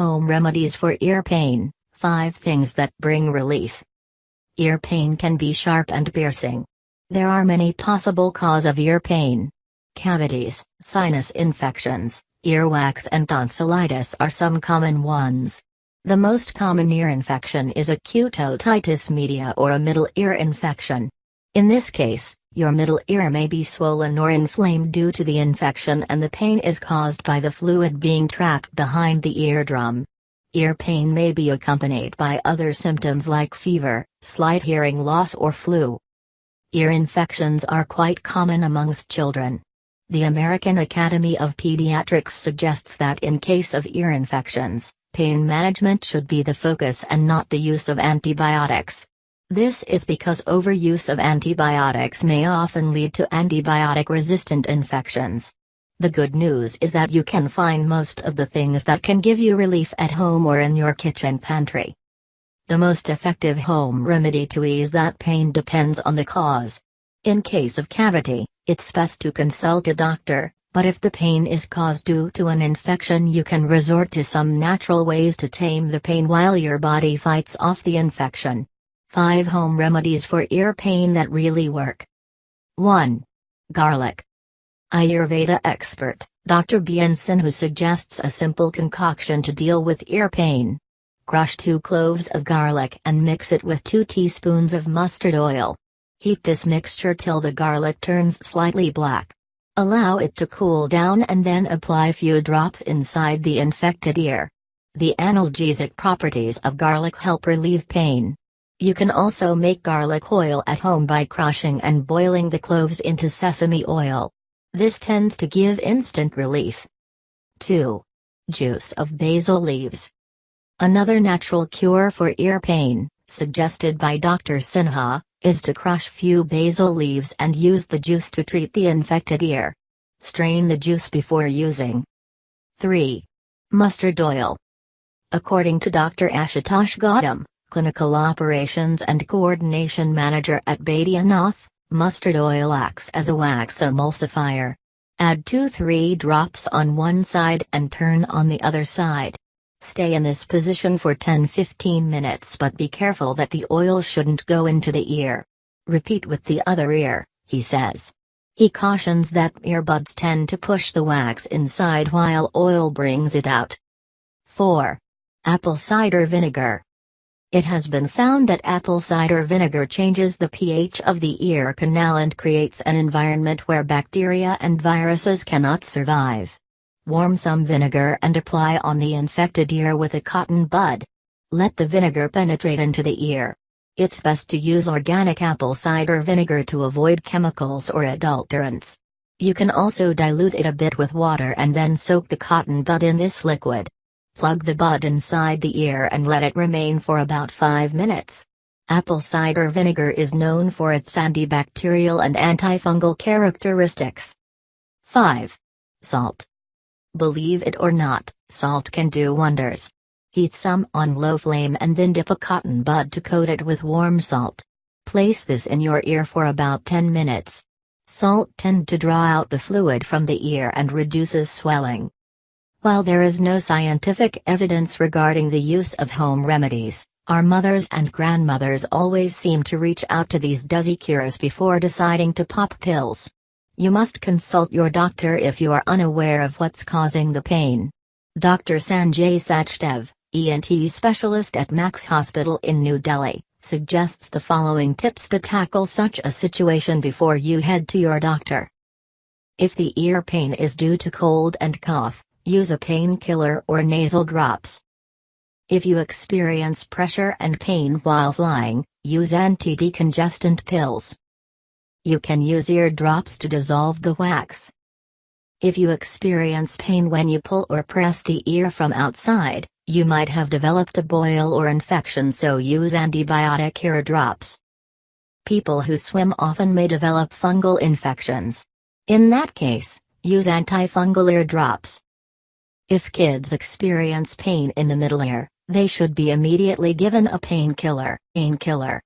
Home remedies for ear pain 5 things that bring relief. Ear pain can be sharp and piercing. There are many possible cause of ear pain. Cavities, sinus infections, earwax and tonsillitis are some common ones. The most common ear infection is acute otitis media or a middle ear infection. In this case, your middle ear may be swollen or inflamed due to the infection and the pain is caused by the fluid being trapped behind the eardrum. Ear pain may be accompanied by other symptoms like fever, slight hearing loss or flu. Ear infections are quite common amongst children. The American Academy of Pediatrics suggests that in case of ear infections, pain management should be the focus and not the use of antibiotics. This is because overuse of antibiotics may often lead to antibiotic-resistant infections. The good news is that you can find most of the things that can give you relief at home or in your kitchen pantry. The most effective home remedy to ease that pain depends on the cause. In case of cavity, it's best to consult a doctor, but if the pain is caused due to an infection you can resort to some natural ways to tame the pain while your body fights off the infection. 5 Home Remedies for Ear Pain That Really Work 1. Garlic. Ayurveda expert, Dr. B.N. Sinha suggests a simple concoction to deal with ear pain. Crush 2 cloves of garlic and mix it with 2 teaspoons of mustard oil. Heat this mixture till the garlic turns slightly black. Allow it to cool down and then apply few drops inside the infected ear. The analgesic properties of garlic help relieve pain. You can also make garlic oil at home by crushing and boiling the cloves into sesame oil. This tends to give instant relief. 2. Juice of basil leaves. Another natural cure for ear pain, suggested by Dr. Sinha, is to crush few basil leaves and use the juice to treat the infected ear. Strain the juice before using. 3. Mustard oil. According to Dr. Ashutosh Gautam, Clinical Operations and Coordination Manager at Baidyanath, mustard oil acts as a wax emulsifier. Add 2-3 drops on one side and turn on the other side. Stay in this position for 10-15 minutes but be careful that the oil shouldn't go into the ear. Repeat with the other ear, he says. He cautions that earbuds tend to push the wax inside while oil brings it out. 4. Apple cider vinegar. It has been found that apple cider vinegar changes the pH of the ear canal and creates an environment where bacteria and viruses cannot survive. Warm some vinegar and apply on the infected ear with a cotton bud. Let the vinegar penetrate into the ear. It's best to use organic apple cider vinegar to avoid chemicals or adulterants. You can also dilute it a bit with water and then soak the cotton bud in this liquid. Plug the bud inside the ear and let it remain for about 5 minutes. Apple cider vinegar is known for its antibacterial and antifungal characteristics. 5. Salt. Believe it or not, salt can do wonders. Heat some on low flame and then dip a cotton bud to coat it with warm salt. Place this in your ear for about 10 minutes. Salt tend to draw out the fluid from the ear and reduces swelling. While there is no scientific evidence regarding the use of home remedies, our mothers and grandmothers always seem to reach out to these desi cures before deciding to pop pills. You must consult your doctor if you are unaware of what's causing the pain. Dr. Sanjay Sachdev, ENT specialist at Max Hospital in New Delhi, suggests the following tips to tackle such a situation before you head to your doctor. If the ear pain is due to cold and cough, use a painkiller or nasal drops. If you experience pressure and pain while flying, use anti-decongestant pills. You can use ear drops to dissolve the wax. If you experience pain when you pull or press the ear from outside, you might have developed a boil or infection so use antibiotic ear drops. People who swim often may develop fungal infections. In that case, use antifungal ear drops. If kids experience pain in the middle ear, they should be immediately given a painkiller. Painkiller.